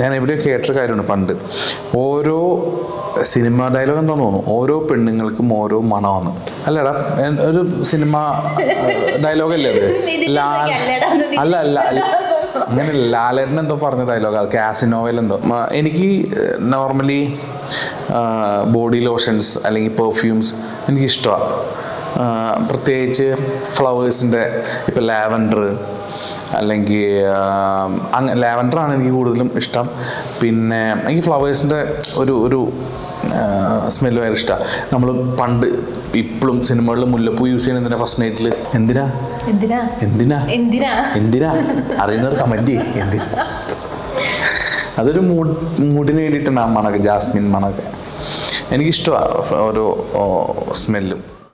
ഞാൻ എവിടെയോ കേട്ടൊരു കാര്യമാണ് പണ്ട്. ഓരോ സിനിമ ഡയലോഗ് എന്താ തോന്നുന്നു? ഓരോ പെണ്ണുങ്ങൾക്കും ഓരോ മണമാണ്. അല്ലടാ ഒരു സിനിമ ഡയലോഗ് അല്ലേ അത്? ലാൽ അല്ല അല്ല അങ്ങനെ ലാലേട്ടൻ എന്തോ പറഞ്ഞ ഡയലോഗ് അത് കാസിനോവൽ എന്തോ. എനിക്ക് നോർമലി ബോഡി ലോഷൻസ് അല്ലെങ്കിൽ പെർഫ്യൂംസ് എനിക്കിഷ്ടമാണ് പ്രത്യേകിച്ച് ഫ്ലവേഴ്സിന്റെ ഇപ്പോൾ ലാവൻഡർ അല്ലെങ്കിൽ അങ്ങ് ലാവൻഡറാണ് എനിക്ക് കൂടുതലും ഇഷ്ടം. പിന്നെ എനിക്ക് ഫ്ലവേഴ്സിന്റെ ഒരു ഒരു സ്മെല്ല് ഭയങ്കര ഇഷ്ടമാണ് നമ്മൾ പണ്ട് ഇപ്പോഴും സിനിമകളിൽ മുല്ലപ്പൂ യൂസ് ചെയ്യണ എന്തിനാ ഫസ്റ്റ് നൈറ്റിൽ എന്തിനാ? എന്തിനാ? എന്തിനാ? എന്തിനാ? എന്തിനാ? അറിയുന്നവർ കമന്റ് എന്തിനാ അതൊരു മൂഡ് മൂഡിന് വേണ്ടിയിട്ടാണ് ആ മണക്ക് ജാസ്മിൻ മണക്ക് എനിക്കിഷ്ടമാണ് ഓരോ സ്മെല്ലും.